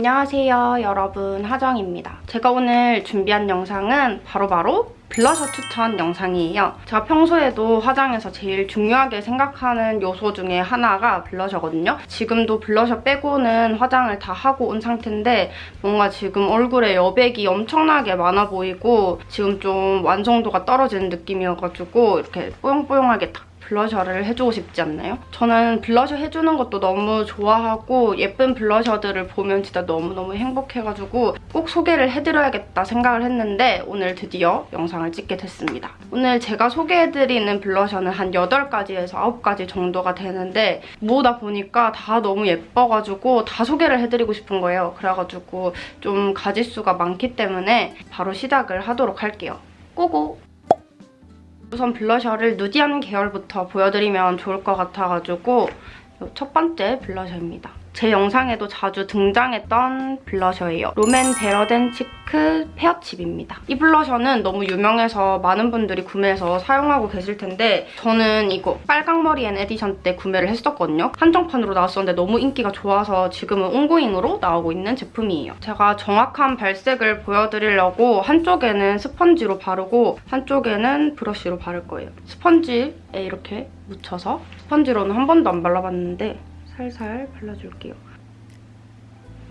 안녕하세요 여러분 하정입니다. 제가 오늘 준비한 영상은 바로 바로 블러셔 추천 영상이에요. 제가 평소에도 화장에서 제일 중요하게 생각하는 요소 중에 하나가 블러셔거든요. 지금도 블러셔 빼고는 화장을 다 하고 온 상태인데 뭔가 지금 얼굴에 여백이 엄청나게 많아 보이고 지금 좀 완성도가 떨어지는 느낌이어가지고 이렇게 뽀용뽀용하게 딱 블러셔를 해주고 싶지 않나요? 저는 블러셔 해주는 것도 너무 좋아하고 예쁜 블러셔들을 보면 진짜 너무너무 행복해가지고 꼭 소개를 해드려야겠다 생각을 했는데 오늘 드디어 영상을 찍게 됐습니다. 오늘 제가 소개해드리는 블러셔는 한 8가지에서 9가지 정도가 되는데 모으다 보니까 다 너무 예뻐가지고 다 소개를 해드리고 싶은 거예요. 그래가지고 좀 가지수가 많기 때문에 바로 시작을 하도록 할게요. Go go! 우선 블러셔를 nudy한 계열부터 보여드리면 좋을 것 같아가지고 첫 번째 블러셔입니다. 제 영상에도 자주 등장했던 블러셔예요. 롬앤 Better Than Cheek Pear Chip입니다. 이 블러셔는 너무 유명해서 많은 분들이 구매해서 사용하고 계실 텐데 저는 이거 빨강머리 앤 에디션 때 구매를 했었거든요. 한정판으로 나왔었는데 너무 인기가 좋아서 지금은 ongoing으로 나오고 있는 제품이에요. 제가 정확한 발색을 보여드리려고 한쪽에는 스펀지로 바르고 한쪽에는 브러쉬로 바를 거예요. 스펀지에 이렇게 묻혀서 스펀지로는 한 번도 안 발라봤는데 살살 발라줄게요.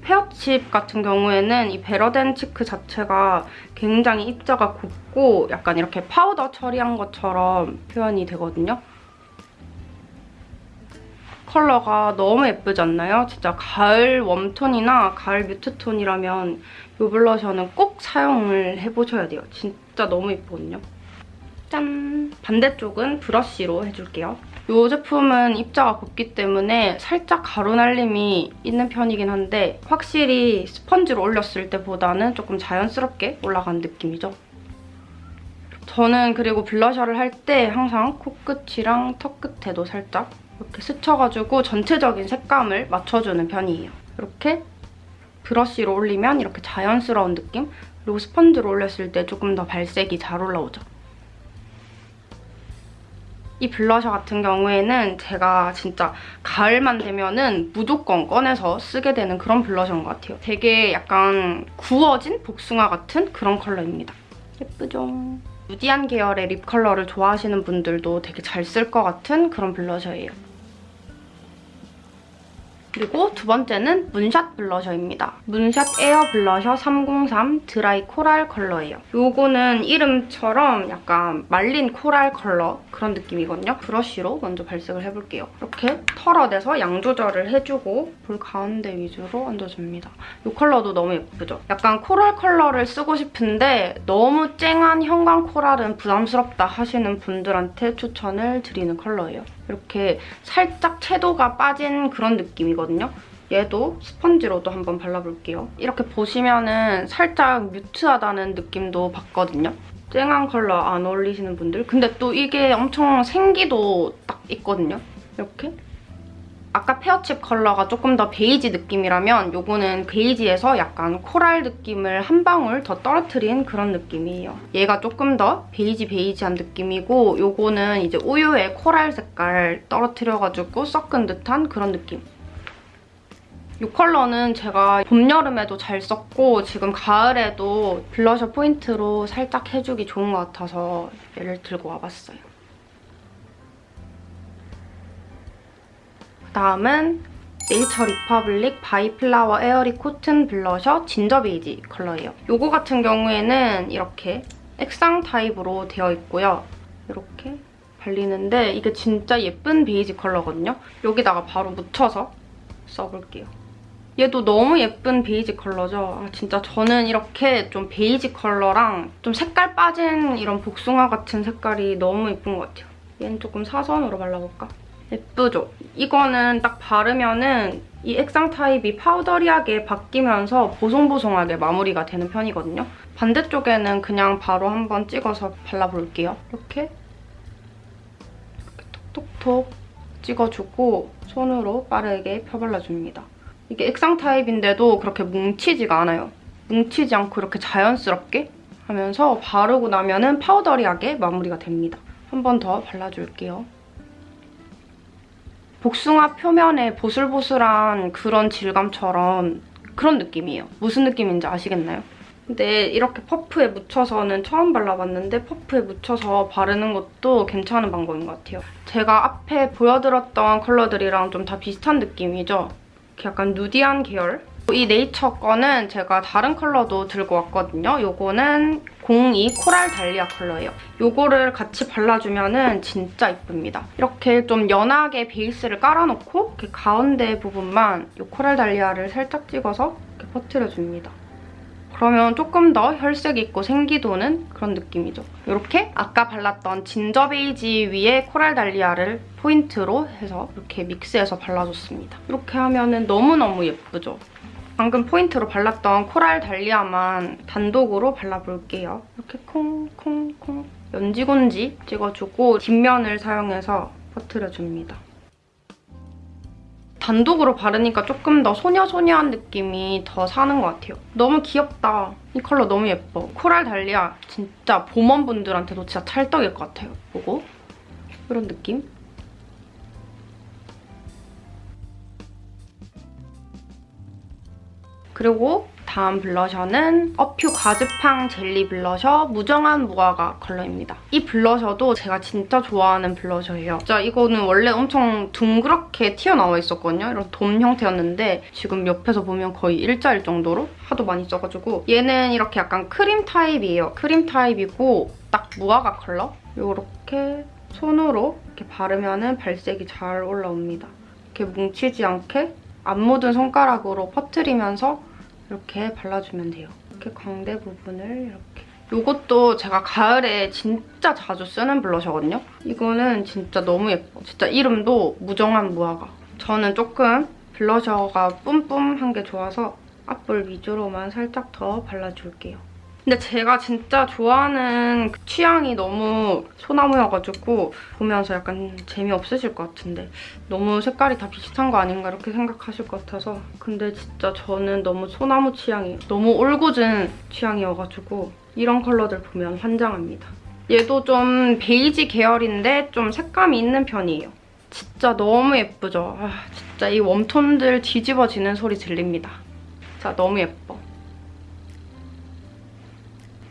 Pear Chip 같은 경우에는 이 Better Than Cheek 자체가 굉장히 입자가 곱고 약간 이렇게 파우더 처리한 것처럼 표현이 되거든요. 컬러가 너무 예쁘지 않나요? 진짜 가을 warm tone이나 가을 mute tone이라면 이 블러셔는 꼭 사용을 해보셔야 돼요. 진짜 너무 예쁘거든요. 짠! 반대쪽은 브러쉬로 해줄게요. 이 제품은 입자가 곱기 때문에 살짝 가루 날림이 있는 편이긴 한데 확실히 스펀지로 올렸을 때보다는 조금 자연스럽게 올라간 느낌이죠. 저는 그리고 블러셔를 할 때 항상 코끝이랑 턱끝에도 살짝 이렇게 스쳐가지고 전체적인 색감을 맞춰주는 편이에요. 이렇게 브러쉬로 올리면 이렇게 자연스러운 느낌? 그리고 스펀지로 올렸을 때 조금 더 발색이 잘 올라오죠. 이 블러셔 같은 경우에는 제가 진짜 가을만 되면은 무조건 꺼내서 쓰게 되는 그런 블러셔인 것 같아요. 되게 약간 구워진 복숭아 같은 그런 컬러입니다. 예쁘죠? nudy한 계열의 lip 컬러를 좋아하시는 분들도 되게 잘 쓸 것 같은 그런 블러셔예요. 그리고 두 번째는 문샷 블러셔입니다. 문샷 air 블러셔 303 dry coral 컬러예요. 요거는 이름처럼 약간 말린 코랄 컬러 그런 느낌이거든요. 브러쉬로 먼저 발색을 해볼게요. 이렇게 털어내서 양 조절을 해주고 볼 가운데 위주로 얹어줍니다. 이 컬러도 너무 예쁘죠? 약간 코랄 컬러를 쓰고 싶은데 너무 쨍한 형광 코랄은 부담스럽다 하시는 분들한테 추천을 드리는 컬러예요. 이렇게 살짝 채도가 빠진 그런 느낌이거든요. 얘도 스펀지로도 한번 발라볼게요. 이렇게 보시면은 살짝 mute하다는 느낌도 받거든요. 쨍한 컬러 안 어울리시는 분들. 근데 또 이게 엄청 생기도 딱 있거든요. 이렇게 아까 Pear Chip 컬러가 조금 더 베이지 느낌이라면 요거는 베이지에서 약간 코랄 느낌을 한 방울 더 떨어뜨린 그런 느낌이에요. 얘가 조금 더 베이지 베이지한 느낌이고 요거는 이제 우유에 코랄 색깔 떨어뜨려가지고 섞은 듯한 그런 느낌. 이 컬러는 제가 봄, 여름에도 잘 썼고 지금 가을에도 블러셔 포인트로 살짝 해주기 좋은 것 같아서 얘를 들고 와봤어요. 다음은 네이처 리퍼블릭 By Flower airy cotton 블러셔 ginger beige 컬러예요. 이거 같은 경우에는 이렇게 액상 타입으로 되어 있고요. 이렇게 발리는데 이게 진짜 예쁜 베이지 컬러거든요. 여기다가 바로 묻혀서 써볼게요. 얘도 너무 예쁜 베이지 컬러죠. 아, 진짜 저는 이렇게 좀 베이지 컬러랑 좀 색깔 빠진 이런 복숭아 같은 색깔이 너무 예쁜 것 같아요. 얘는 조금 사선으로 발라볼까? 예쁘죠? 이거는 딱 바르면은 이 액상 타입이 powdery하게 바뀌면서 보송보송하게 마무리가 되는 편이거든요. 반대쪽에는 그냥 바로 한번 찍어서 발라볼게요. 이렇게 이렇게 톡톡톡 찍어주고 손으로 빠르게 펴발라줍니다. 이게 액상 타입인데도 그렇게 뭉치지가 않아요. 뭉치지 않고 이렇게 자연스럽게 하면서 바르고 나면 은 파우더리하게 마무리가 됩니다. 한 번 더 발라줄게요. 복숭아 표면에 보슬보슬한 그런 질감처럼 그런 느낌이에요. 무슨 느낌인지 아시겠나요? 근데 이렇게 퍼프에 묻혀서는 처음 발라봤는데 퍼프에 묻혀서 바르는 것도 괜찮은 방법인 것 같아요. 제가 앞에 보여드렸던 컬러들이랑 좀 다 비슷한 느낌이죠? 약간 nudy한 계열? 이 네이처 거는 제가 다른 컬러도 들고 왔거든요. 요거는 02 coral dahlia 컬러예요. 요거를 같이 발라주면 진짜 이쁩니다. 이렇게 좀 연하게 베이스를 깔아놓고 이렇게 가운데 부분만 이 coral dahlia를 살짝 찍어서 이렇게 퍼트려줍니다. 그러면 조금 더 혈색 있고 생기도는 그런 느낌이죠. 이렇게 아까 발랐던 진저 베이지 위에 코랄 달리아를 포인트로 해서 이렇게 믹스해서 발라줬습니다. 이렇게 하면 너무너무 예쁘죠? 방금 포인트로 발랐던 코랄 달리아만 단독으로 발라볼게요. 이렇게 콩콩콩 연지곤지 찍어주고 뒷면을 사용해서 퍼트려줍니다. 단독으로 바르니까 조금 더 소녀소녀한 느낌이 더 사는 것 같아요. 너무 귀엽다. 이 컬러 너무 예뻐. 코랄 달리아 진짜 봄원분들한테도 진짜 찰떡일 것 같아요. 보고 이런 느낌? 그리고 다음 블러셔는 어퓨 과즙팡 젤리 블러셔 무정한 무화과 컬러입니다. 이 블러셔도 제가 진짜 좋아하는 블러셔예요. 진짜 이거는 원래 엄청 둥그렇게 튀어나와 있었거든요. 이런 돔 형태였는데 지금 옆에서 보면 거의 일자일 정도로 하도 많이 써가지고 얘는 이렇게 약간 크림 타입이에요. 크림 타입이고 딱 무화과 컬러? 이렇게 손으로 이렇게 바르면 발색이 잘 올라옵니다. 이렇게 뭉치지 않게 안 묻은 손가락으로 퍼트리면서 이렇게 발라주면 돼요. 이렇게 광대 부분을 이렇게. 이것도 제가 가을에 진짜 자주 쓰는 블러셔거든요. 이거는 진짜 너무 예뻐. 진짜 이름도 무정한 무화과. 저는 조금 블러셔가 뿜뿜한 게 좋아서 앞볼 위주로만 살짝 더 발라줄게요. 근데 제가 진짜 좋아하는 그 취향이 너무 소나무여가지고 보면서 약간 재미없으실 것 같은데 너무 색깔이 다 비슷한 거 아닌가 이렇게 생각하실 것 같아서 근데 진짜 저는 너무 소나무 취향이 너무 올곧은 취향이어가지고 이런 컬러들 보면 환장합니다. 얘도 좀 베이지 계열인데 좀 색감이 있는 편이에요. 진짜 너무 예쁘죠? 아, 진짜 이 웜톤들 뒤집어지는 소리 들립니다. 자, 너무 예뻐.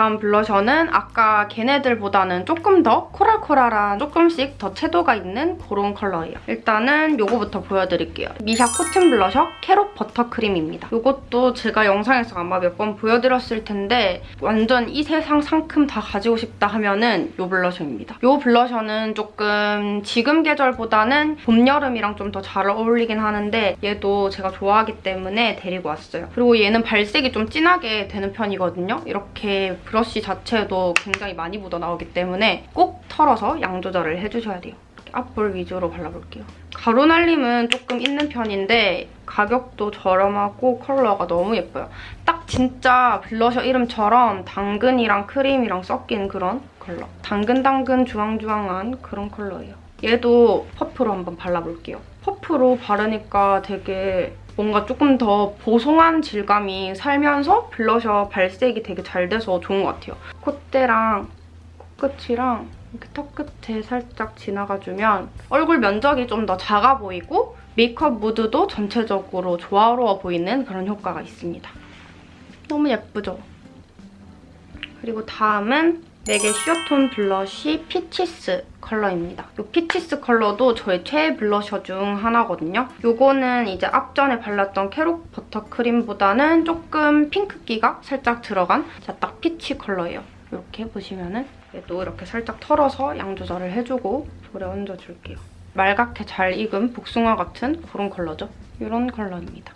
다음 블러셔는 아까 걔네들보다는 조금 더 코랄코랄한 조금씩 더 채도가 있는 그런 컬러예요. 일단은 이거부터 보여드릴게요. 미샤 cotton 블러셔 carrot buttercream입니다. 이것도 제가 영상에서 아마 몇 번 보여드렸을 텐데 완전 이 세상 상큼 다 가지고 싶다 하면은 이 블러셔입니다. 이 블러셔는 조금 지금 계절보다는 봄, 여름이랑 좀 더 잘 어울리긴 하는데 얘도 제가 좋아하기 때문에 데리고 왔어요. 그리고 얘는 발색이 좀 진하게 되는 편이거든요. 이렇게 브러쉬 자체도 굉장히 많이 묻어나오기 때문에 꼭 털어서 양 조절을 해주셔야 돼요. 앞볼 위주로 발라볼게요. 가루 날림은 조금 있는 편인데 가격도 저렴하고 컬러가 너무 예뻐요. 딱 진짜 블러셔 이름처럼 당근이랑 크림이랑 섞인 그런 컬러. 당근당근 주황주황한 그런 컬러예요. 얘도 퍼프로 한번 발라볼게요. 퍼프로 바르니까 되게 뭔가 조금 더 보송한 질감이 살면서 블러셔 발색이 되게 잘 돼서 좋은 것 같아요. 콧대랑 코끝이랑 이렇게 턱 끝에 살짝 지나가주면 얼굴 면적이 좀 더 작아 보이고 메이크업 무드도 전체적으로 조화로워 보이는 그런 효과가 있습니다. 너무 예쁘죠? 그리고 다음은 맥의 Sheertone Blush Peaches 컬러입니다. 이 Peaches 컬러도 저의 최애 블러셔 중 하나거든요. 이거는 이제 앞전에 발랐던 carrot buttercream보다는 조금 핑크기가 살짝 들어간 딱 피치 컬러예요. 이렇게 보시면은 얘도 이렇게 살짝 털어서 양 조절을 해주고 볼에 얹어줄게요. 말갛게 잘 익은 복숭아 같은 그런 컬러죠. 이런 컬러입니다.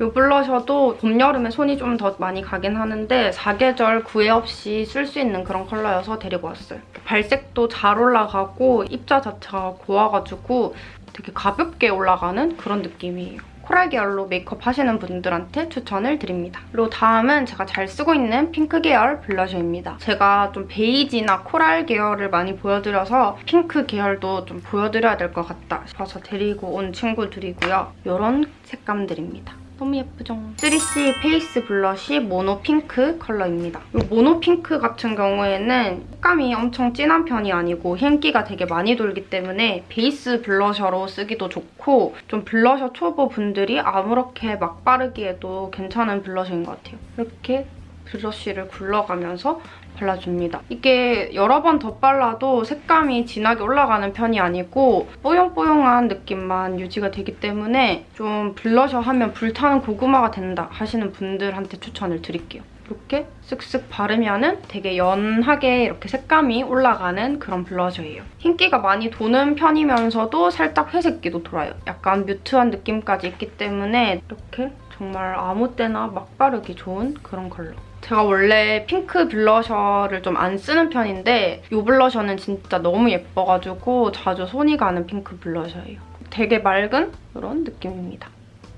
이 블러셔도 봄, 여름에 손이 좀 더 많이 가긴 하는데 사계절 구애 없이 쓸 수 있는 그런 컬러여서 데리고 왔어요. 발색도 잘 올라가고 입자 자체가 고와가지고 되게 가볍게 올라가는 그런 느낌이에요. 코랄 계열로 메이크업 하시는 분들한테 추천을 드립니다. 그리고 다음은 제가 잘 쓰고 있는 핑크 계열 블러셔입니다. 제가 좀 베이지나 코랄 계열을 많이 보여드려서 핑크 계열도 좀 보여드려야 될 것 같다 싶어서 데리고 온 친구들이고요. 이런 색감들입니다. 너무 예쁘죠? 3CE face blush mono pink 컬러입니다. 이 mono pink 같은 경우에는 색감이 엄청 진한 편이 아니고 흰기가 되게 많이 돌기 때문에 베이스 블러셔로 쓰기도 좋고 좀 블러셔 초보 분들이 아무렇게 막 바르기에도 괜찮은 블러셔인 것 같아요. 이렇게 브러쉬를 굴려가면서 발라줍니다. 이게 여러 번 덧발라도 색감이 진하게 올라가는 편이 아니고 뽀용뽀용한 느낌만 유지가 되기 때문에 좀 블러셔 하면 불타는 고구마가 된다 하시는 분들한테 추천을 드릴게요. 이렇게 쓱쓱 바르면 되게 연하게 이렇게 색감이 올라가는 그런 블러셔예요. 흰기가 많이 도는 편이면서도 살짝 회색기도 돌아요. 약간 mute한 느낌까지 있기 때문에 이렇게 정말 아무 때나 막 바르기 좋은 그런 컬러. 제가 원래 핑크 블러셔를 좀 안 쓰는 편인데 이 블러셔는 진짜 너무 예뻐가지고 자주 손이 가는 핑크 블러셔예요. 되게 맑은 이런 느낌입니다.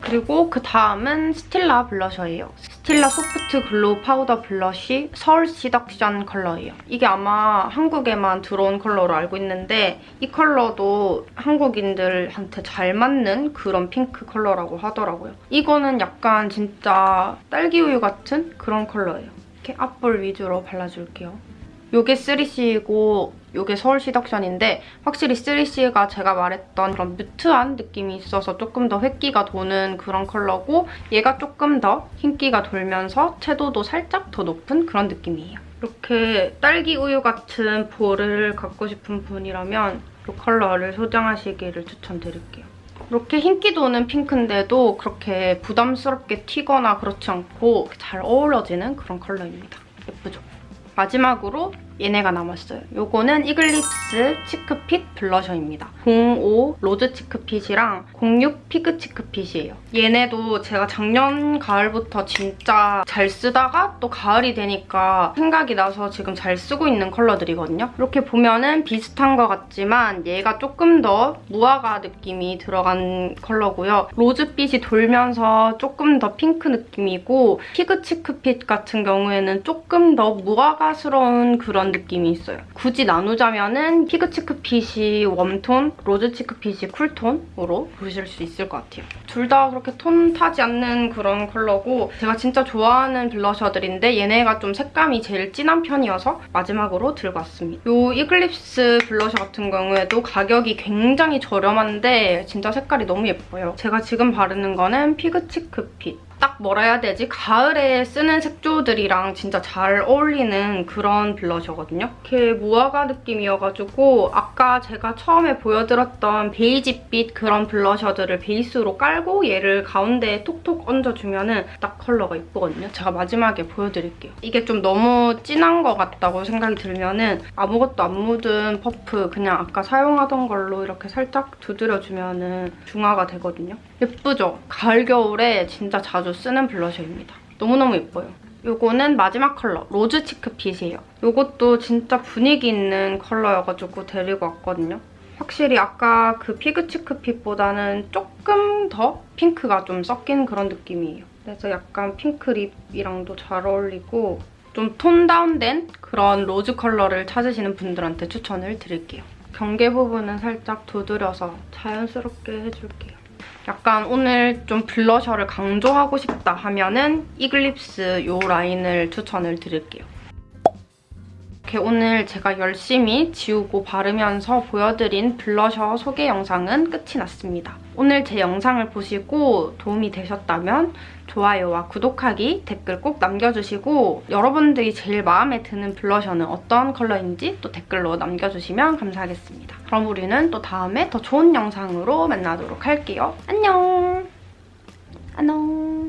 그리고 그 다음은 스틸라 블러셔예요. 스틸라 soft glow powder blush Seoul seduction 컬러예요. 이게 아마 한국에만 들어온 컬러로 알고 있는데 이 컬러도 한국인들한테 잘 맞는 그런 핑크 컬러라고 하더라고요. 이거는 약간 진짜 딸기우유 같은 그런 컬러예요. 이렇게 앞볼 위주로 발라줄게요. 요게 3C이고 요게 서울 시 덕션인데 확실히 3C가 제가 말했던 그런 뮤트한 느낌이 있어서 조금 더 획기가 도는 그런 컬러고 얘가 조금 더 흰기가 돌면서 채도도 살짝 더 높은 그런 느낌이에요. 이렇게 딸기 우유 같은 볼을 갖고 싶은 분이라면 이 컬러를 소장하시기를 추천드릴게요. 이렇게 흰기 도는 핑크인데도 그렇게 부담스럽게 튀거나 그렇지 않고 잘 어우러지는 그런 컬러입니다. 예쁘죠? 마지막으로 얘네가 남았어요. 요거는 이글립스 cheek fit 블러셔입니다. 05 rose cheek fit이랑 06 fig cheek fit이에요. 얘네도 제가 작년 가을부터 진짜 잘 쓰다가 또 가을이 되니까 생각이 나서 지금 잘 쓰고 있는 컬러들이거든요. 이렇게 보면은 비슷한 것 같지만 얘가 조금 더 무화과 느낌이 들어간 컬러고요. 로즈빛이 돌면서 조금 더 핑크 느낌이고 fig cheek fit 같은 경우에는 조금 더 무화과스러운 그런 느낌이 있어요. 굳이 나누자면은 fig cheek fit이 웜톤, rose cheek fit이 쿨톤으로 보실 수 있을 것 같아요. 둘 다 그렇게 톤 타지 않는 그런 컬러고 제가 진짜 좋아하는 블러셔들인데 얘네가 좀 색감이 제일 진한 편이어서 마지막으로 들고 왔습니다. 이 이글립스 블러셔 같은 경우에도 가격이 굉장히 저렴한데 진짜 색깔이 너무 예뻐요. 제가 지금 바르는 거는 fig cheek fit. 딱 뭐라 해야 되지? 가을에 쓰는 색조들이랑 진짜 잘 어울리는 그런 블러셔거든요. 이렇게 무화과 느낌이어가지고 아까 제가 처음에 보여드렸던 베이지빛 그런 블러셔들을 베이스로 깔고 얘를 가운데에 톡톡 얹어주면은 딱 컬러가 이쁘거든요. 제가 마지막에 보여드릴게요. 이게 좀 너무 진한 것 같다고 생각이 들면은 아무것도 안 묻은 퍼프 그냥 아까 사용하던 걸로 이렇게 살짝 두드려주면은 중화가 되거든요. 예쁘죠? 가을, 겨울에 진짜 자주 쓰는 블러셔입니다. 너무너무 예뻐요. 요거는 마지막 컬러, rose cheek fit이에요. 요것도 진짜 분위기 있는 컬러여가지고 데리고 왔거든요. 확실히 아까 그 fig cheek fit보다는 조금 더 핑크가 좀 섞인 그런 느낌이에요. 그래서 약간 핑크 립이랑도 잘 어울리고 좀 톤 다운된 그런 로즈 컬러를 찾으시는 분들한테 추천을 드릴게요. 경계 부분은 살짝 두드려서 자연스럽게 해줄게요. 약간 오늘 좀 블러셔를 강조하고 싶다 하면은 이글립스 이 라인을 추천을 드릴게요. 이렇게 오늘 제가 열심히 지우고 바르면서 보여드린 블러셔 소개 영상은 끝이 났습니다. 오늘 제 영상을 보시고 도움이 되셨다면 좋아요와 구독하기, 댓글 꼭 남겨주시고 여러분들이 제일 마음에 드는 블러셔는 어떤 컬러인지 또 댓글로 남겨주시면 감사하겠습니다. 그럼 우리는 또 다음에 더 좋은 영상으로 만나도록 할게요. 안녕! 안녕!